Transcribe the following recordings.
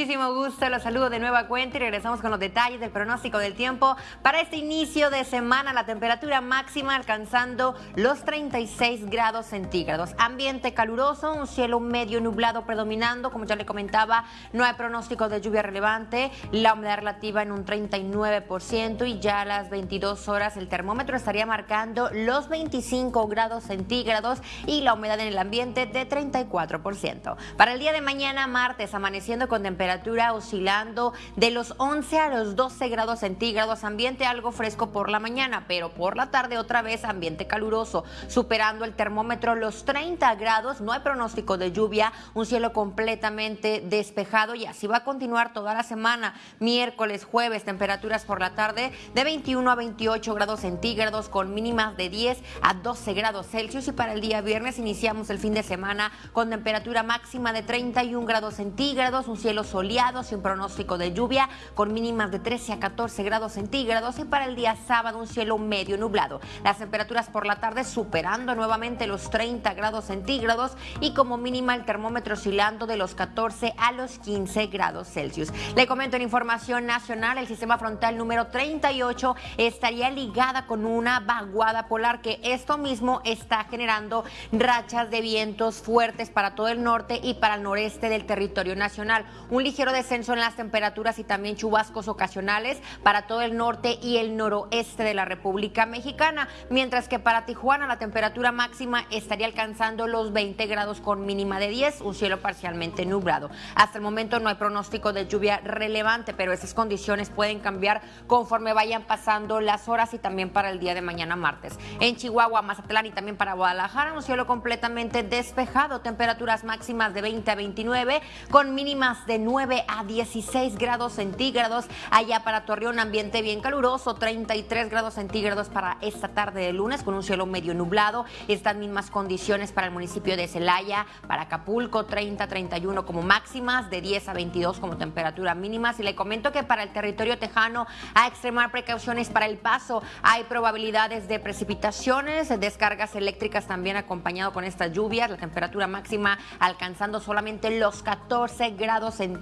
muchísimo gusto. Los saludo de nueva cuenta y regresamos con los detalles del pronóstico del tiempo. Para este inicio de semana, la temperatura máxima alcanzando los 36 grados centígrados. Ambiente caluroso, un cielo medio nublado predominando. Como ya le comentaba, no hay pronóstico de lluvia relevante. La humedad relativa en un 39% y ya a las 22 horas el termómetro estaría marcando los 25 grados centígrados y la humedad en el ambiente de 34%. Para el día de mañana, martes, amaneciendo con temperatura oscilando de los 11 a los 12 grados centígrados, ambiente algo fresco por la mañana, pero por la tarde otra vez ambiente caluroso, superando el termómetro los 30 grados, no hay pronóstico de lluvia, un cielo completamente despejado y así va a continuar toda la semana, miércoles, jueves, temperaturas por la tarde de 21 a 28 grados centígrados con mínimas de 10 a 12 grados Celsius y para el día viernes iniciamos el fin de semana con temperatura máxima de 31 grados centígrados, un cielo soleado sin pronóstico de lluvia, con mínimas de 13 a 14 grados centígrados y para el día sábado un cielo medio nublado. Las temperaturas por la tarde superando nuevamente los 30 grados centígrados y como mínima el termómetro oscilando de los 14 a los 15 grados Celsius. Le comento en información nacional, el sistema frontal número 38 estaría ligada con una vaguada polar que esto mismo está generando rachas de vientos fuertes para todo el norte y para el noreste del territorio nacional. Ligero descenso en las temperaturas y también chubascos ocasionales para todo el norte y el noroeste de la República Mexicana, mientras que para Tijuana la temperatura máxima estaría alcanzando los 20 grados con mínima de 10, un cielo parcialmente nublado. Hasta el momento no hay pronóstico de lluvia relevante, pero esas condiciones pueden cambiar conforme vayan pasando las horas y también para el día de mañana martes. En Chihuahua, Mazatlán y también para Guadalajara, un cielo completamente despejado, temperaturas máximas de 20 a 29 con mínimas de 9 a 16 grados centígrados. Allá para Torreón, ambiente bien caluroso, 33 grados centígrados para esta tarde de lunes con un cielo medio nublado. Estas mismas condiciones para el municipio de Celaya, para Acapulco, 30 a 31 como máximas, de 10 a 22 como temperatura mínimas. Y le comento que para el territorio tejano, a extremar precauciones para el paso, hay probabilidades de precipitaciones, descargas eléctricas también acompañado con estas lluvias, la temperatura máxima alcanzando solamente los 14 grados centígrados,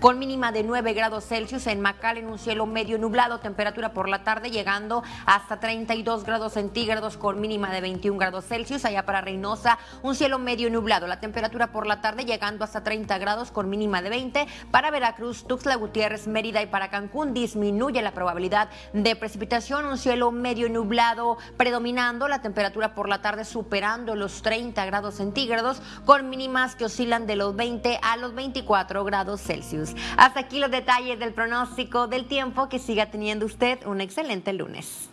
con mínima de 9 grados Celsius. En Macal, en un cielo medio nublado, temperatura por la tarde llegando hasta 32 grados centígrados, con mínima de 21 grados Celsius. Allá para Reynosa, un cielo medio nublado, la temperatura por la tarde llegando hasta 30 grados, con mínima de 20. Para Veracruz, Tuxtla Gutiérrez, Mérida y para Cancún disminuye la probabilidad de precipitación, un cielo medio nublado predominando, la temperatura por la tarde superando los 30 grados centígrados, con mínimas que oscilan de los 20 a los 24 Celsius. Hasta aquí los detalles del pronóstico del tiempo. Que siga teniendo usted un excelente lunes.